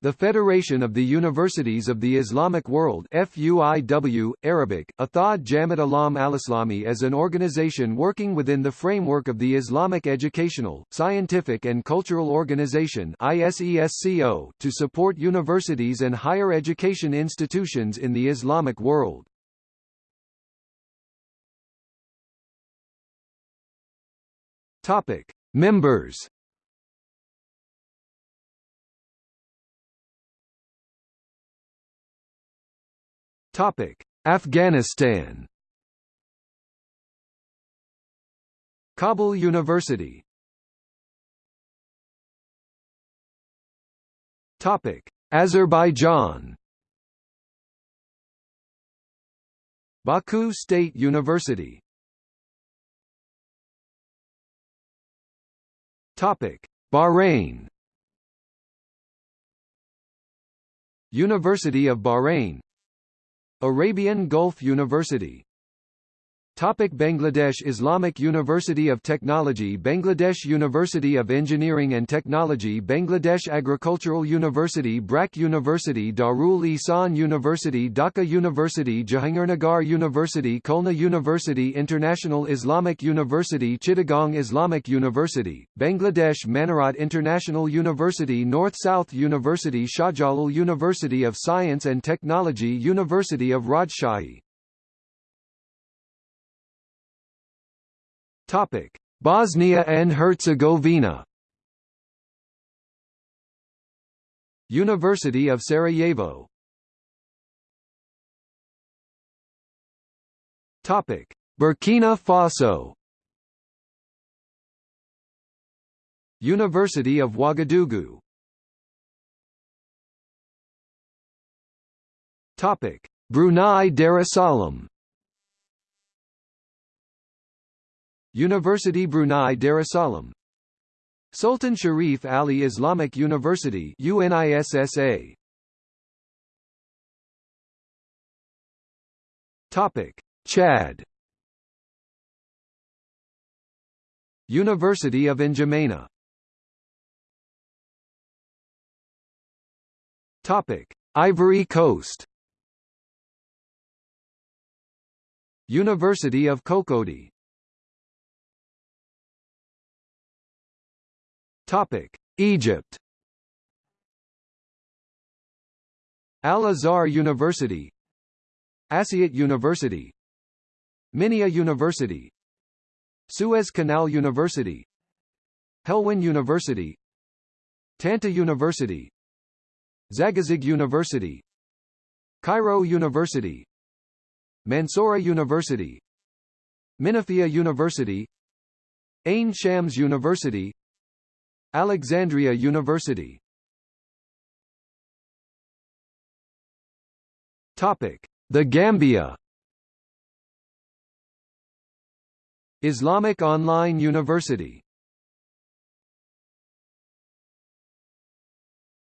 The Federation of the Universities of the Islamic World FUIW, Arabic, Athad Jamat Alam al-Islami is an organization working within the framework of the Islamic Educational, Scientific and Cultural Organization ISESCO to support universities and higher education institutions in the Islamic world. Topic. Members Topic: Afghanistan. Kabul University. Topic: Azerbaijan. Baku State University. Topic: Bahrain. University of Bahrain Arabian Gulf University Topic Bangladesh Islamic University of Technology Bangladesh University of Engineering and Technology Bangladesh Agricultural University BRAC University Darul Ihsan University Dhaka University Jahangirnagar University Khulna University International Islamic University Chittagong Islamic University, Bangladesh Manarat International University North-South University Shahjalal University of Science and Technology University of Rajshahi Topic: Bosnia and Herzegovina. University of Sarajevo. Topic: Burkina Faso. University of Ouagadougou. Topic: Brunei Darussalam. University Brunei Darussalam. Sultan Sharif Ali Islamic University UNISSA Topic. Chad. University of N'Djamena. Topic. Ivory Coast. University of Cocody Topic: Egypt. Al-Azhar University. Asyut University. Minya University. Suez Canal University. Helwan University. Tanta University. Zagazig University. Cairo University. Mansoura University. Menoufia University. Ain Shams University Alexandria University. Topic: The Gambia. Islamic Online University.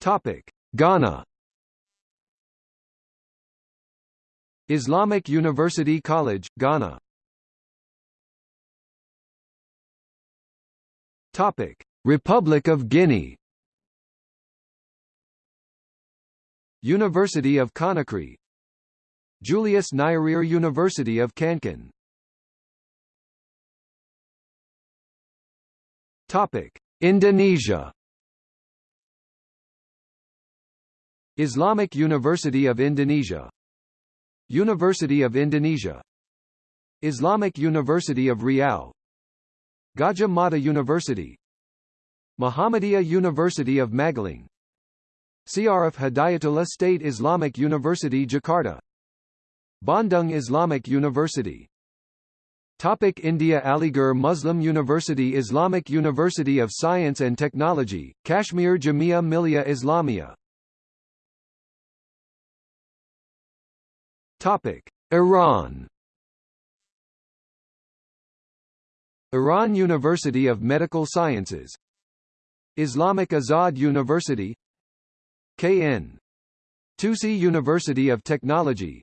Topic: Ghana. Islamic University College, Ghana. Topic: Republic of Guinea. University of Conakry. Julius Nyerere University of Kankan Topic. Indonesia. Islamic University of Indonesia. University of Indonesia. Islamic University of Riau. Gadjah Mada University Muhammadiyah University of Magelang Syarif Hidayatullah State Islamic University Jakarta. Bandung Islamic University. Topic India Aligarh Muslim University Islamic University of Science and Technology, Kashmir Jamia Millia Islamia Topic Iran. Iran University of Medical Sciences Islamic Azad University KN. Tusi University of Technology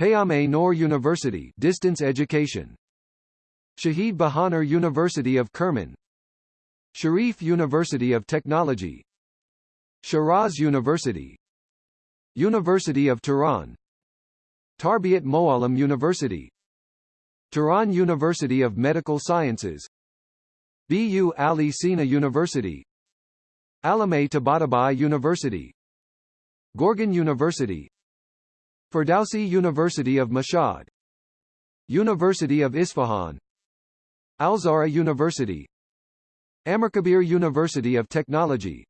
Payam Noor University Distance Education Shahid Bahonar University of Kerman Sharif University of Technology Shiraz University University of Tehran Tarbiyat Moalem University Tehran University of Medical Sciences BU Ali Sina University Allameh Tabatabai University Gorgan University Ferdowsi University of Mashhad University of Isfahan Al-Zahra University Amirkabir University of Technology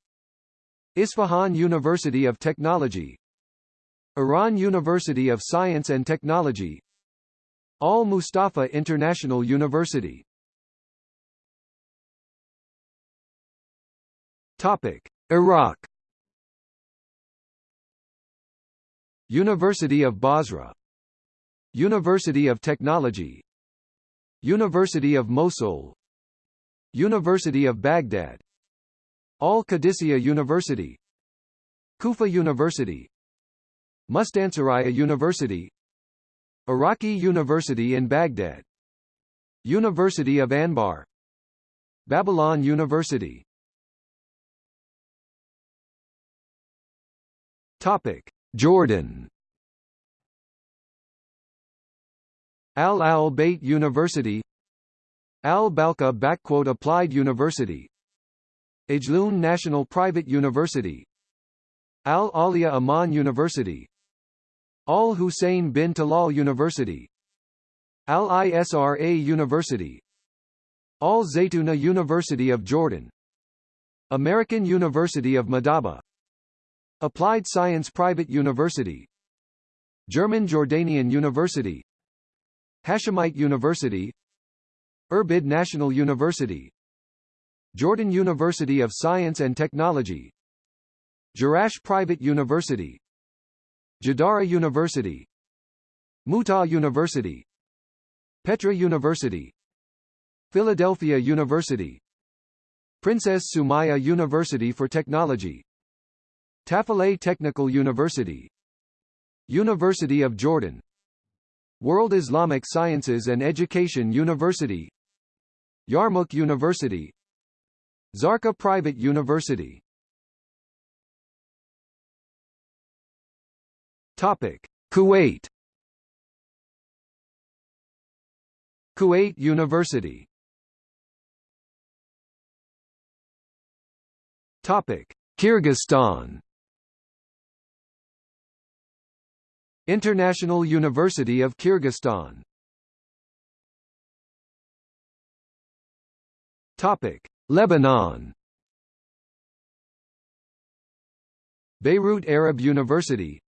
Isfahan University of Technology Iran University of Science and Technology Al-Mustafa International University Topic. Iraq. University of Basra. University of Technology. University of Mosul. University of Baghdad. Al-Qadisiyah University. Kufa University. Mustansiriya University. Iraqi University in Baghdad. University of Anbar. Babylon University Topic. Jordan. Al Al Bayt University. Al Balqa Applied University. Ajloon National Private University. Al Alia Amman University. Al Hussein bin Talal University. Al Isra University. Al Zaytuna University of Jordan. American University of Madaba Applied Science Private University. German Jordanian University. Hashemite University. Irbid National University. Jordan University of Science and Technology. Jerash Private University. Jadara University. Mutah University. Petra University. Philadelphia University. Princess Sumaya University for Technology Tafileh Technical University. University of Jordan. World Islamic Sciences and Education University. Yarmouk University. Zarqa Private University. Topic. Kuwait. Kuwait University. Topic. Kyrgyzstan International University of Kyrgyzstan. Topic: Lebanon. Beirut Arab University.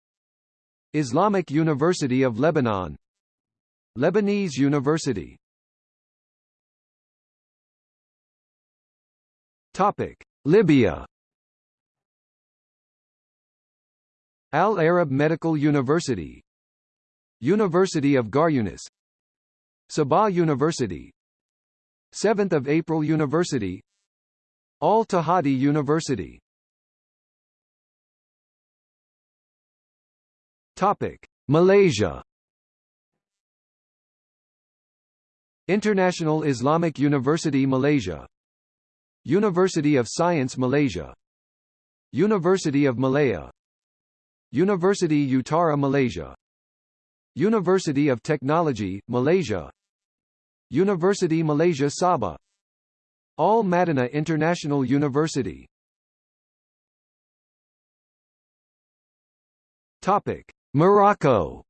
Islamic University of Lebanon. Lebanese University. Topic: Libya Al Arab Medical University. University of Garyunis Sebha University. 7th of April University. Al Tahadi University. Topic Malaysia. International Islamic University Malaysia. University of Science Malaysia. University of Malaya University Utara Malaysia. University of Technology, Malaysia. University Malaysia Sabah. Al Madinah International University. Topic. Morocco.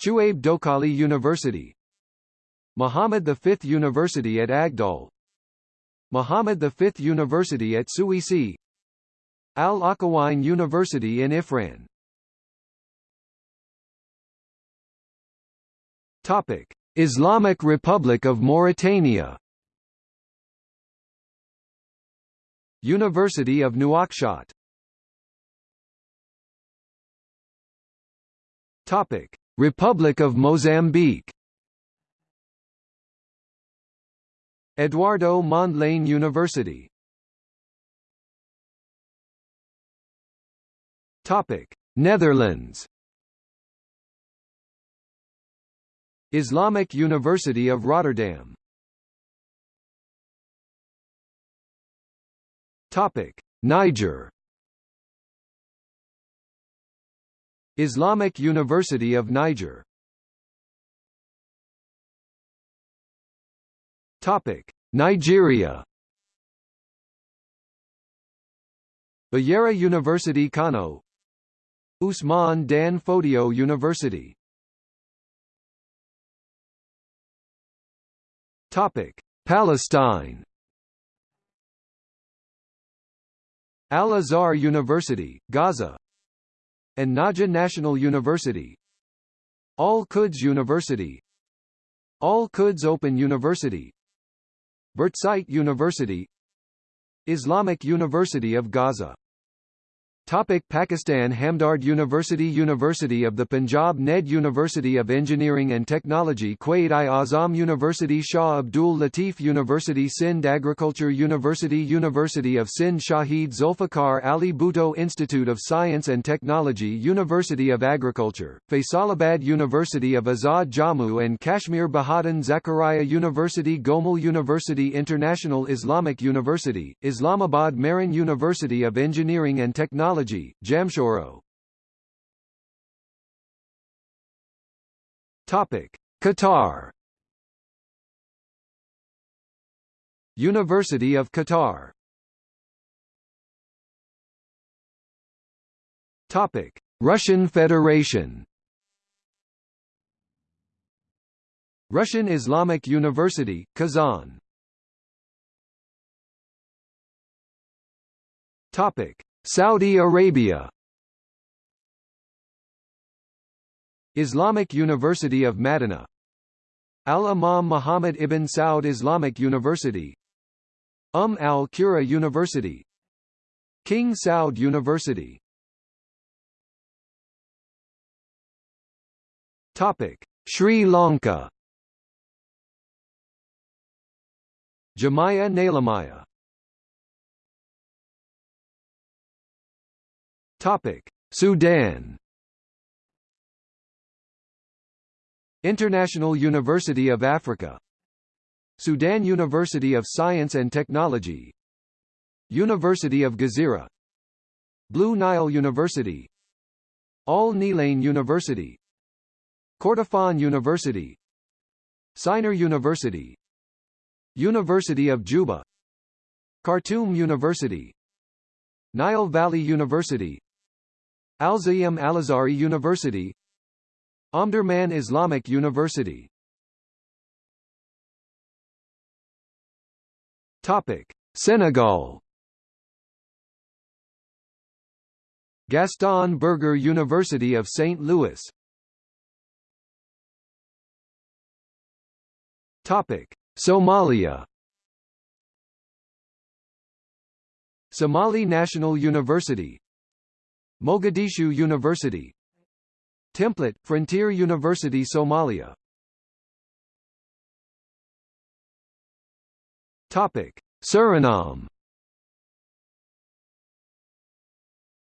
Chouaib Doukkali University. Muhammad V University at Agdal. Muhammad V University at Souissi Al-Akhawayn University in Ifrane Topic: Islamic Republic of Mauritania. University of Nouakchott. Topic: Republic of Mozambique. Eduardo Mondlane University Topic: Netherlands. Islamic University of Rotterdam. Topic: Niger. Islamic University of Niger. Topic: Nigeria. Bayero University Kano Usman Dan Fodio University. Topic: Palestine. Al-Azhar University, Gaza. An-Najah National University. Al-Quds University. Al-Quds Open University. Birzeit University. Islamic University of Gaza Topic Pakistan Hamdard University University of the Punjab NED University of Engineering and Technology Quaid-i-Azam University Shah Abdul Latif University Sindh Agriculture University University of Sindh Shahid Zulfikar Ali Bhutto Institute of Science and Technology University of Agriculture, Faisalabad University of Azad Jammu and Kashmir Bahauddin Zakaria University Gomal University International Islamic University, Islamabad Mehran University of Engineering and Technology Technology, Jamshoro. Topic: Qatar. University of Qatar. Topic: Russian Federation. Russian Islamic University, Kazan. Topic: Saudi Arabia. Islamic University of Madinah Al-Imam Muhammad ibn Saud Islamic University. Umm al-Qura University. King Saud University. Topic: Sri Lanka. Jamia Naleemiah Topic: Sudan. International University of Africa. Sudan University of Science and Technology. University of Gezira. Blue Nile University. Al Nilain University. Kordofan University. Sinnar University. University of Juba. Khartoum University. Nile Valley University Al-Zayem Al-Azhari University. Omdurman Islamic University. Topic: Senegal. Gaston Berger University of St. Louis. Topic: Somalia. Somali National University Mogadishu University. Template, Frontier University Somalia. Topic: Suriname.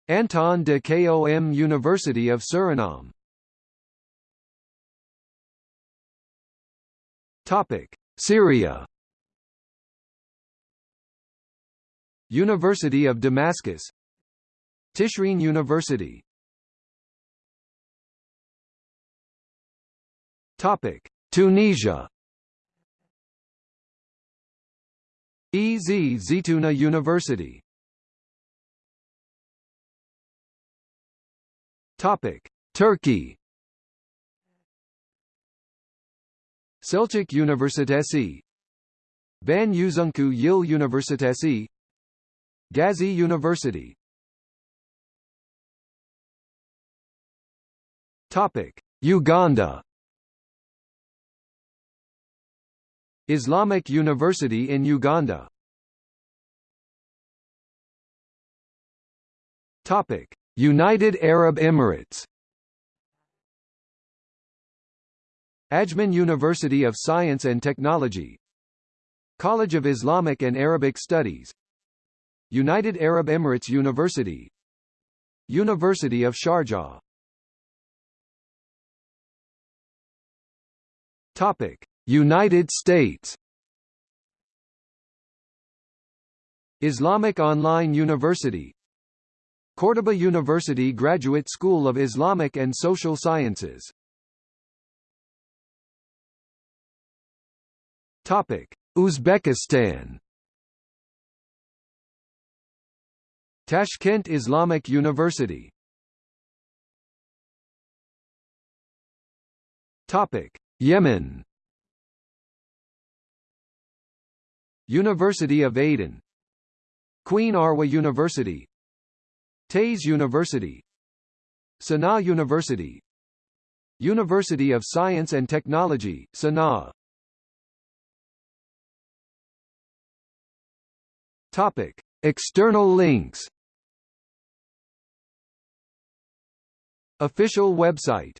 Anton de Kom University of Suriname. Topic: Syria. University of Damascus Tishreen University. Topic: Tunisia. Ez Zitouna University. Topic: Turkey. Selçuk Üniversitesi. Van Yüzüncü Yıl Üniversitesi. Gazi University Topic: Uganda. Islamic University in Uganda. Topic: United Arab Emirates. Ajman University of Science and Technology. College of Islamic and Arabic Studies. United Arab Emirates University. University of Sharjah Topic: United States. Islamic Online University Cordoba University Graduate School of Islamic and Social Sciences Topic: Uzbekistan Tashkent Islamic University Topic: Yemen. University of Aden. Queen Arwa University. Taiz University. Sana'a University. University of Science and Technology, Sana'a. Topic. External links. Official website